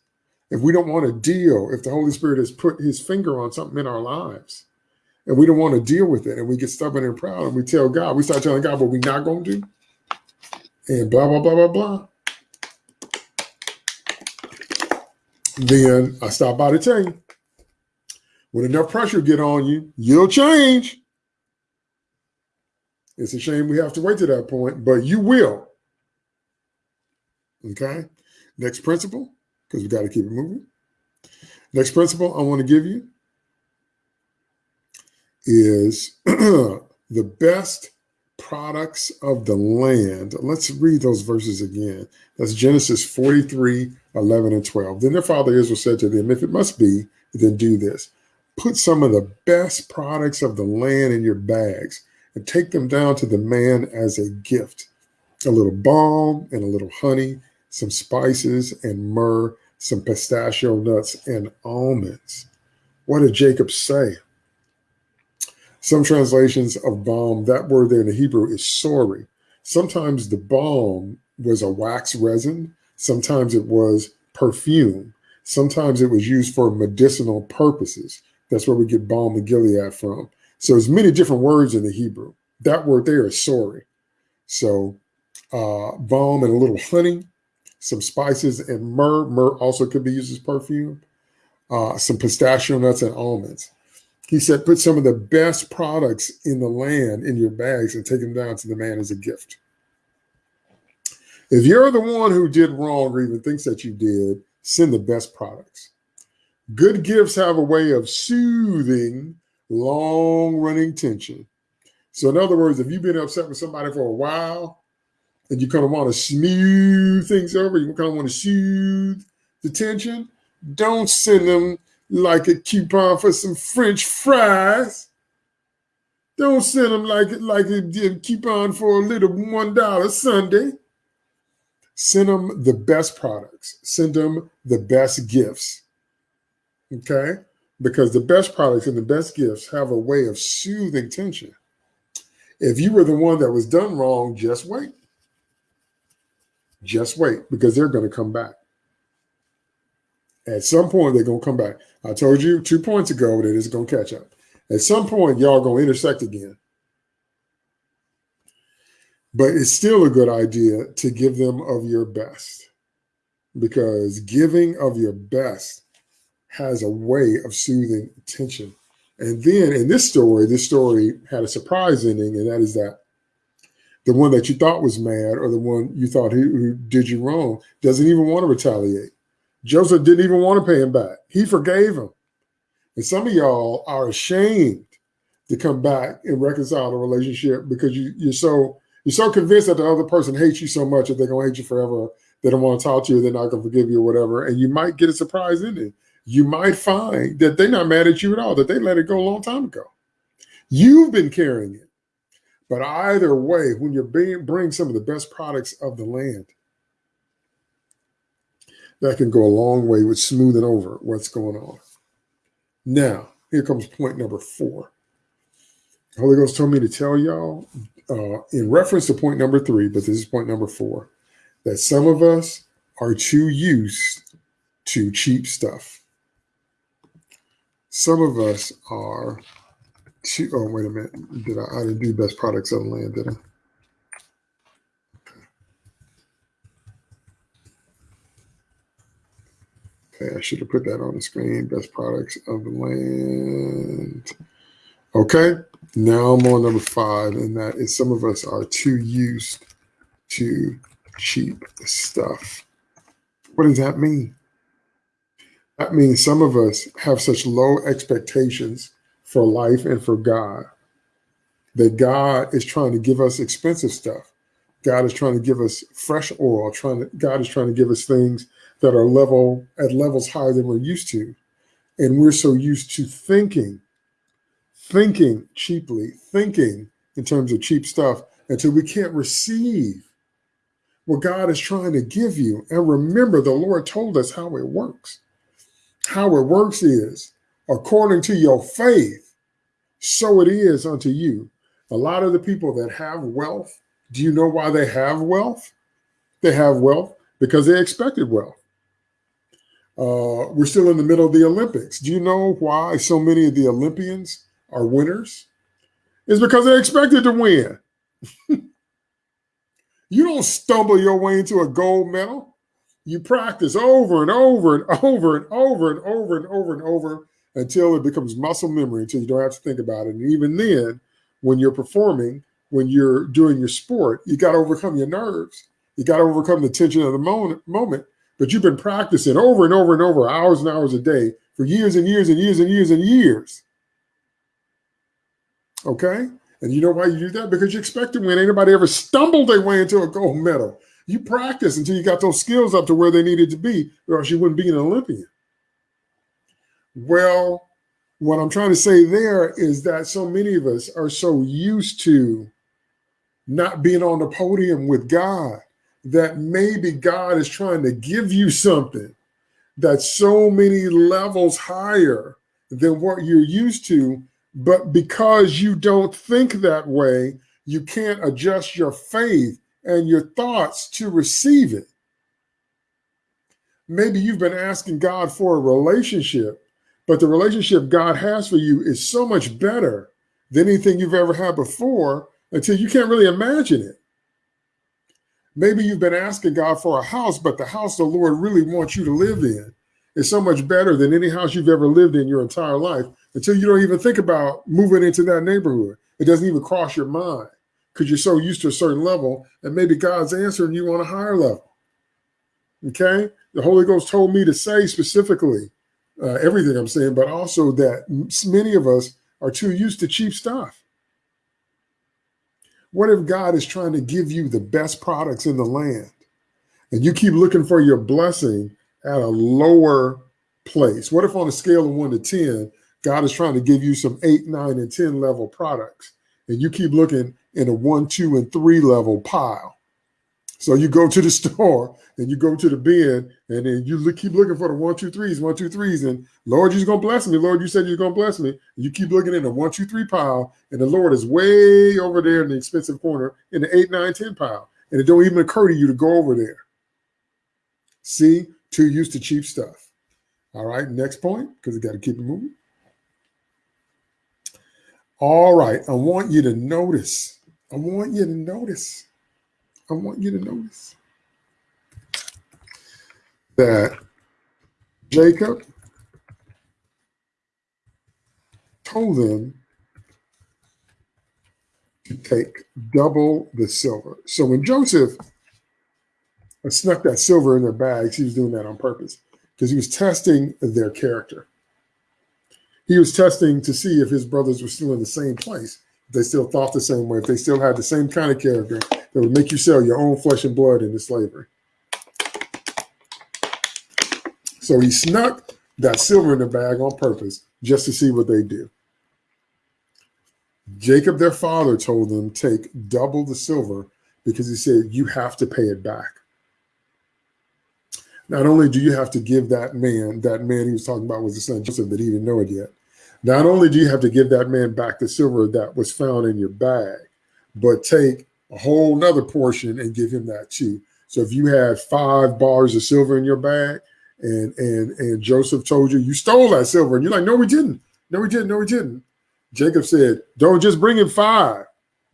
If we don't want to deal, if the Holy Spirit has put his finger on something in our lives and we don't want to deal with it and we get stubborn and proud and we tell God, we start telling God what we're not going to do and blah, blah, blah, blah, blah. Then I stop by to tell you, when enough pressure get on you, you'll change. It's a shame we have to wait to that point, but you will. Okay. Next principle, because we got to keep it moving. Next principle I want to give you is the best products of the land. Let's read those verses again. That's Genesis 43, 11 and 12. Then their father Israel said to them, If it must be, then do this. Put some of the best products of the land in your bags and take them down to the man as a gift. A little balm and a little honey some spices and myrrh, some pistachio nuts and almonds. What did Jacob say? Some translations of balm, that word there in the Hebrew is sori. Sometimes the balm was a wax resin. Sometimes it was perfume. Sometimes it was used for medicinal purposes. That's where we get balm of Gilead from. So there's many different words in the Hebrew. That word there is sori. So uh, balm and a little honey, some spices and myrrh. Myrrh also could be used as perfume. Uh, some pistachio nuts and almonds. He said, put some of the best products in the land in your bags and take them down to the man as a gift. If you're the one who did wrong or even thinks that you did, send the best products. Good gifts have a way of soothing long running tension. So, in other words, if you've been upset with somebody for a while and you kind of want to smooth things over, you kind of want to soothe the tension, don't send them like a coupon for some French fries. Don't send them like it, like a coupon for a little one dollar sundae. Send them the best products. Send them the best gifts. Okay, because the best products and the best gifts have a way of soothing tension. If you were the one that was done wrong, just wait. Just wait because they're going to come back. At some point, they're going to come back. I told you two points ago that it's going to catch up. At some point, y'all going to intersect again. But it's still a good idea to give them of your best because giving of your best has a way of soothing tension. And then in this story, this story had a surprise ending, and that is that the one that you thought was mad or the one you thought who, who did you wrong doesn't even want to retaliate. Joseph didn't even want to pay him back. He forgave him. And some of y'all are ashamed to come back and reconcile the relationship because you, you're so you're so convinced that the other person hates you so much that they're gonna hate you forever. They don't want to talk to you. They're not gonna forgive you or whatever. And you might get a surprise ending. You might find that they're not mad at you at all. That they let it go a long time ago. You've been carrying it. But either way, when being, bring some of the best products of the land, that can go a long way with smoothing over what's going on. Now, here comes point number four. The Holy Ghost told me to tell y'all uh, in reference to point number three, but this is point number four, that some of us are too used to cheap stuff. Some of us are too, oh, wait a minute. Did I, I didn't do best products of the land, did I? Okay, I should have put that on the screen. Best products of the land. Okay, now I'm on number five, and that is some of us are too used to cheap stuff. What does that mean? That means some of us have such low expectations for life and for God that God is trying to give us expensive stuff. God is trying to give us fresh oil, trying to God is trying to give us things that are level at levels higher than we're used to. And we're so used to thinking, thinking cheaply, thinking in terms of cheap stuff until we can't receive what God is trying to give you. And remember, the Lord told us how it works. How it works is according to your faith, so it is unto you. A lot of the people that have wealth, do you know why they have wealth? They have wealth because they expected wealth. Uh, we're still in the middle of the Olympics. Do you know why so many of the Olympians are winners? It's because they expected to win. you don't stumble your way into a gold medal. You practice over and over and over and over and over and over and over until it becomes muscle memory, until you don't have to think about it. And even then, when you're performing, when you're doing your sport, you got to overcome your nerves. You got to overcome the tension of the moment, but you've been practicing over and over and over, hours and hours a day for years and years and years and years and years. Okay? And you know why you do that? Because you expect to win. Anybody ever stumbled their way into a gold medal. You practice until you got those skills up to where they needed to be, or else you wouldn't be an Olympian. Well, what I'm trying to say there is that so many of us are so used to not being on the podium with God that maybe God is trying to give you something that's so many levels higher than what you're used to. But because you don't think that way, you can't adjust your faith and your thoughts to receive it. Maybe you've been asking God for a relationship, but the relationship God has for you is so much better than anything you've ever had before until you can't really imagine it. Maybe you've been asking God for a house, but the house the Lord really wants you to live in is so much better than any house you've ever lived in your entire life until you don't even think about moving into that neighborhood. It doesn't even cross your mind because you're so used to a certain level, and maybe God's answering you on a higher level. Okay, the Holy Ghost told me to say specifically uh, everything I'm saying, but also that many of us are too used to cheap stuff. What if God is trying to give you the best products in the land and you keep looking for your blessing at a lower place? What if on a scale of one to 10, God is trying to give you some eight, nine, and 10 level products and you keep looking in a one, two, and three level pile? So you go to the store and you go to the bin and then you look, keep looking for the one, two, threes, one, two, threes. And Lord, you're going to bless me. Lord, you said you're going to bless me. And you keep looking in the one, two, three pile. And the Lord is way over there in the expensive corner in the eight, nine, 10 pile. And it don't even occur to you to go over there. See, too used to cheap stuff. All right, next point, because we got to keep it moving. All right, I want you to notice. I want you to notice I want you to notice that Jacob told them to take double the silver. So when Joseph uh, snuck that silver in their bags, he was doing that on purpose because he was testing their character. He was testing to see if his brothers were still in the same place, if they still thought the same way, if they still had the same kind of character, that would make you sell your own flesh and blood into slavery. So he snuck that silver in the bag on purpose just to see what they do. Jacob, their father, told them take double the silver because he said you have to pay it back. Not only do you have to give that man, that man he was talking about was the son Joseph, but he didn't know it yet. Not only do you have to give that man back the silver that was found in your bag, but take a whole nother portion and give him that too. So if you had five bars of silver in your bag and and and Joseph told you you stole that silver and you're like, no, we didn't. No, we didn't. No, we didn't. Jacob said, don't just bring him five,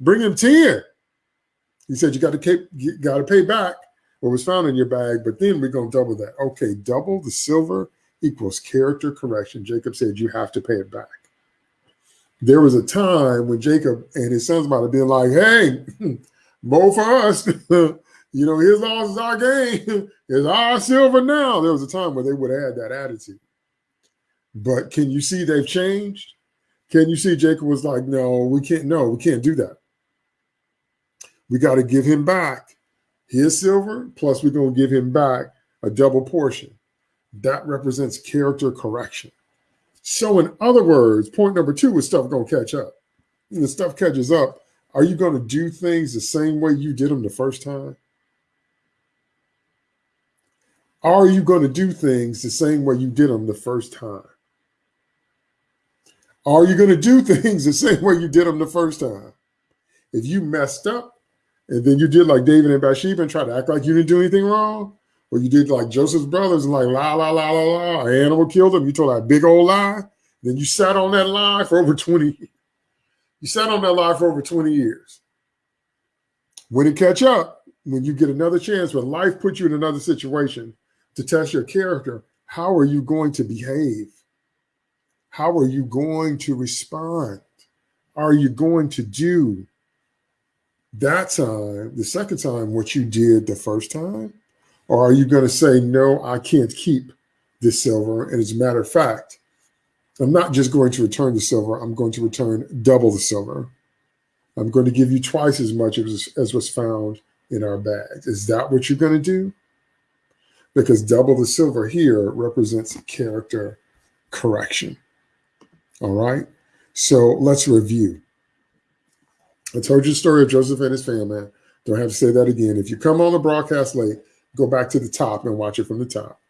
bring him 10. He said, you got to you got to pay back what was found in your bag, but then we're going to double that. Okay, double the silver equals character correction. Jacob said, you have to pay it back there was a time when Jacob and his sons might have been like, hey, both for us. you know, his loss is our gain. it's our silver now. There was a time where they would have had that attitude. But can you see they've changed? Can you see Jacob was like, no, we can't, no, we can't do that. We got to give him back his silver, plus we're going to give him back a double portion. That represents character correction. So, in other words, point number two is stuff going to catch up. When the stuff catches up, are you going to do things the same way you did them the first time? Are you going to do things the same way you did them the first time? Are you going to do things the same way you did them the first time? If you messed up and then you did like David and Bathsheba and try to act like you didn't do anything wrong, or you did like Joseph's brothers and like la la la la la, animal killed him. You told that big old lie. Then you sat on that lie for over 20 You sat on that lie for over 20 years. When it catch up, when you get another chance, when life puts you in another situation to test your character, how are you going to behave? How are you going to respond? Are you going to do that time, the second time, what you did the first time? Or are you going to say, no, I can't keep this silver? And as a matter of fact, I'm not just going to return the silver, I'm going to return double the silver. I'm going to give you twice as much as, as was found in our bags. Is that what you're going to do? Because double the silver here represents character correction. All right. So let's review. I told you the story of Joseph and his family. Don't have to say that again. If you come on the broadcast late, go back to the top and watch it from the top.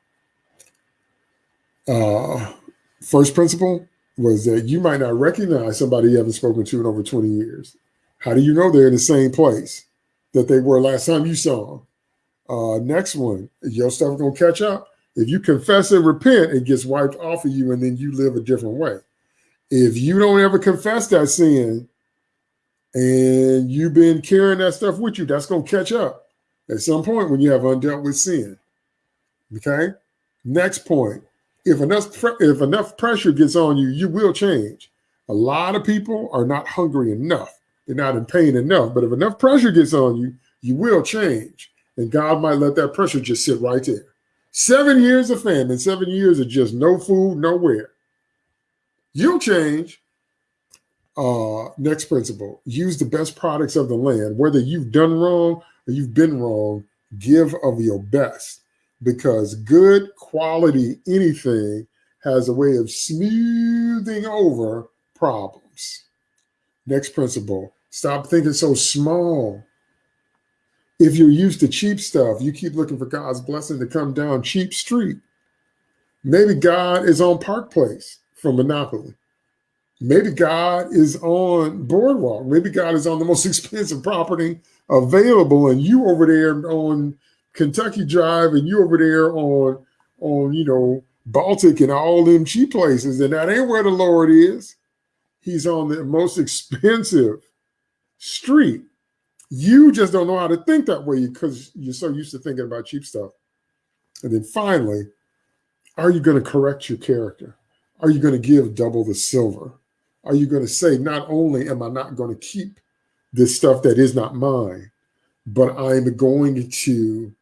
Uh, first principle was that you might not recognize somebody you haven't spoken to in over 20 years. How do you know they're in the same place that they were last time you saw them? Uh, next one, your stuff gonna catch up. If you confess and repent, it gets wiped off of you, and then you live a different way. If you don't ever confess that sin, and you've been carrying that stuff with you, that's gonna catch up at some point when you have undealt with sin. Okay. Next point. If enough if enough pressure gets on you, you will change. A lot of people are not hungry enough They're not in pain enough. But if enough pressure gets on you, you will change. And God might let that pressure just sit right there. Seven years of famine, seven years of just no food, nowhere. You'll change. Uh, next principle use the best products of the land. Whether you've done wrong you've been wrong, give of your best because good quality anything has a way of smoothing over problems. Next principle stop thinking so small. If you're used to cheap stuff, you keep looking for God's blessing to come down cheap street. Maybe God is on Park Place from Monopoly. Maybe God is on Boardwalk. Maybe God is on the most expensive property available, and you over there on Kentucky Drive, and you over there on on you know Baltic and all them cheap places, and that ain't where the Lord is. He's on the most expensive street. You just don't know how to think that way because you're so used to thinking about cheap stuff. And then finally, are you going to correct your character? Are you going to give double the silver? Are you going to say, not only am I not going to keep this stuff that is not mine, but I'm going to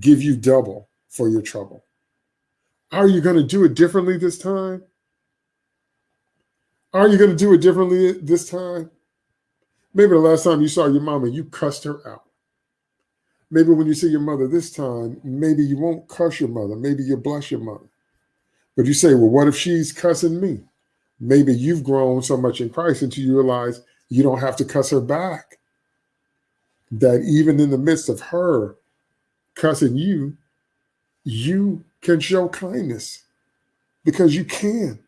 give you double for your trouble? Are you going to do it differently this time? Are you going to do it differently this time? Maybe the last time you saw your mama, you cussed her out. Maybe when you see your mother this time, maybe you won't cuss your mother. Maybe you'll bless your mother. But you say, well, what if she's cussing me? Maybe you've grown so much in Christ until you realize you don't have to cuss her back. That even in the midst of her cussing you, you can show kindness because you can.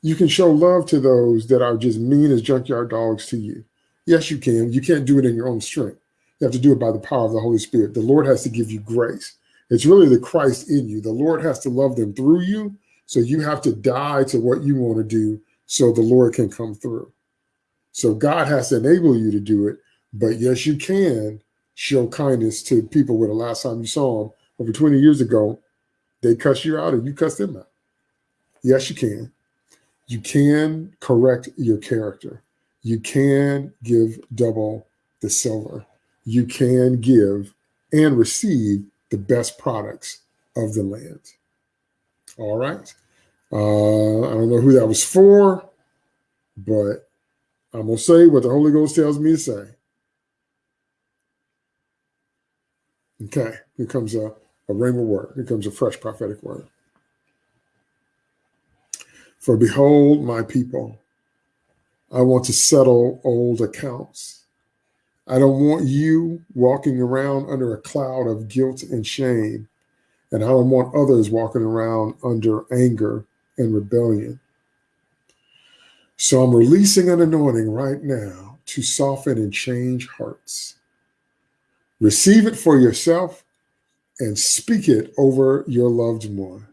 You can show love to those that are just mean as junkyard dogs to you. Yes, you can. You can't do it in your own strength. You have to do it by the power of the Holy Spirit. The Lord has to give you grace. It's really the Christ in you. The Lord has to love them through you. So you have to die to what you want to do so the Lord can come through. So God has to enable you to do it. But yes, you can show kindness to people where the last time you saw them over 20 years ago, they cuss you out and you cuss them out. Yes, you can. You can correct your character. You can give double the silver. You can give and receive the best products of the land. All right. Uh, I don't know who that was for, but I'm going to say what the Holy Ghost tells me to say. Okay, here comes a a rhema word. Here comes a fresh prophetic word. For behold, my people, I want to settle old accounts. I don't want you walking around under a cloud of guilt and shame. And I don't want others walking around under anger and rebellion. So I'm releasing an anointing right now to soften and change hearts. Receive it for yourself and speak it over your loved one.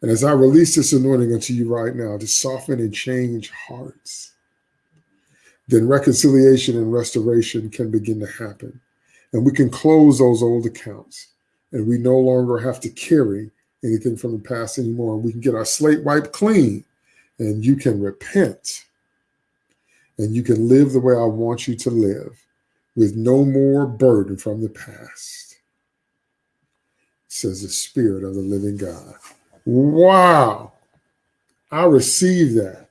And as I release this anointing unto you right now to soften and change hearts, then reconciliation and restoration can begin to happen. And we can close those old accounts. And we no longer have to carry anything from the past anymore. We can get our slate wiped clean and you can repent and you can live the way I want you to live with no more burden from the past says the Spirit of the living God. Wow. I receive that.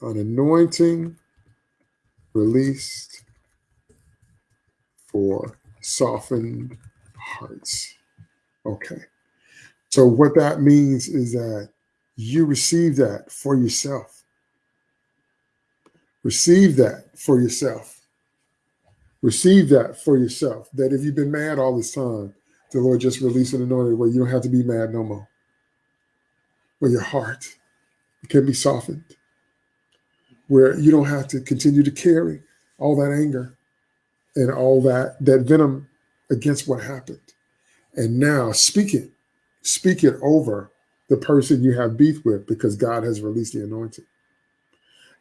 An anointing released for softened hearts. Okay. So, what that means is that you receive that for yourself. Receive that for yourself. Receive that for yourself. That if you've been mad all this time, the Lord just released an anointing where you don't have to be mad no more. Where your heart can be softened. Where you don't have to continue to carry all that anger and all that that venom against what happened. And now speak it. Speak it over the person you have beef with because God has released the anointing.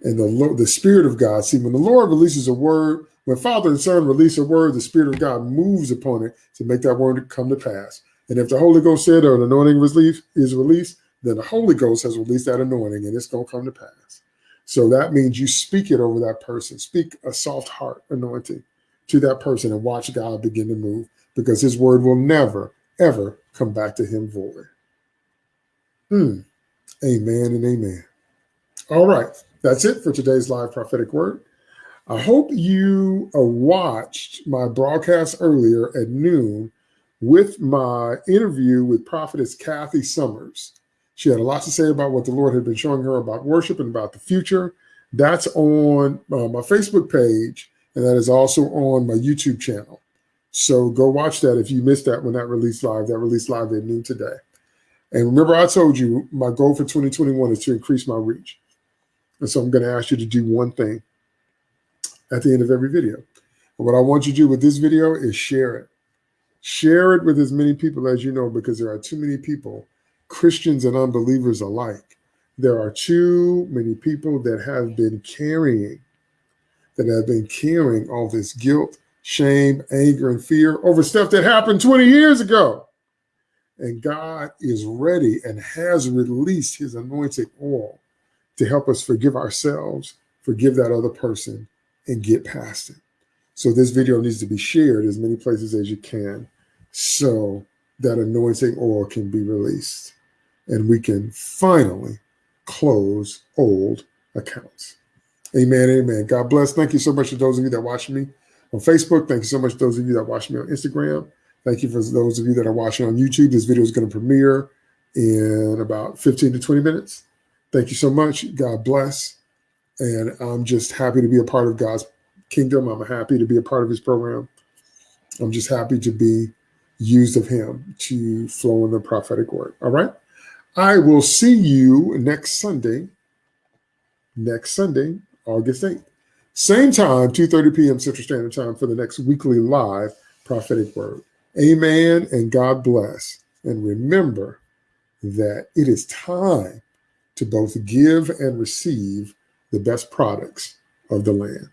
And the, the Spirit of God, see, when the Lord releases a word, when Father and Son release a word, the Spirit of God moves upon it to make that word come to pass. And if the Holy Ghost said or an anointing is released, then the Holy Ghost has released that anointing and it's going to come to pass. So that means you speak it over that person. Speak a soft heart anointing to that person and watch God begin to move because his word will never, ever come back to him void. Hmm. Amen and amen. All right. That's it for today's live prophetic word. I hope you uh, watched my broadcast earlier at noon with my interview with prophetess Kathy Summers. She had a lot to say about what the Lord had been showing her about worship and about the future. That's on uh, my Facebook page, and that is also on my YouTube channel. So go watch that if you missed that when that released live. That released live at noon today. And remember, I told you my goal for 2021 is to increase my reach. And so I'm going to ask you to do one thing at the end of every video. And what I want you to do with this video is share it. Share it with as many people as you know, because there are too many people Christians and unbelievers alike. There are too many people that have been carrying, that have been carrying all this guilt, shame, anger, and fear over stuff that happened 20 years ago. And God is ready and has released his anointed oil to help us forgive ourselves, forgive that other person, and get past it. So this video needs to be shared as many places as you can so that anointing oil can be released and we can finally close old accounts. Amen. Amen. God bless. Thank you so much to those of you that watch me on Facebook. Thank you so much to those of you that watch me on Instagram. Thank you for those of you that are watching on YouTube. This video is going to premiere in about 15 to 20 minutes. Thank you so much. God bless. And I'm just happy to be a part of God's kingdom. I'm happy to be a part of his program. I'm just happy to be used of him to flow in the prophetic word. All right. I will see you next Sunday, next Sunday, August 8th. Same time, 2.30 p.m. Central Standard Time for the next weekly live prophetic word. Amen and God bless. And remember that it is time to both give and receive the best products of the land.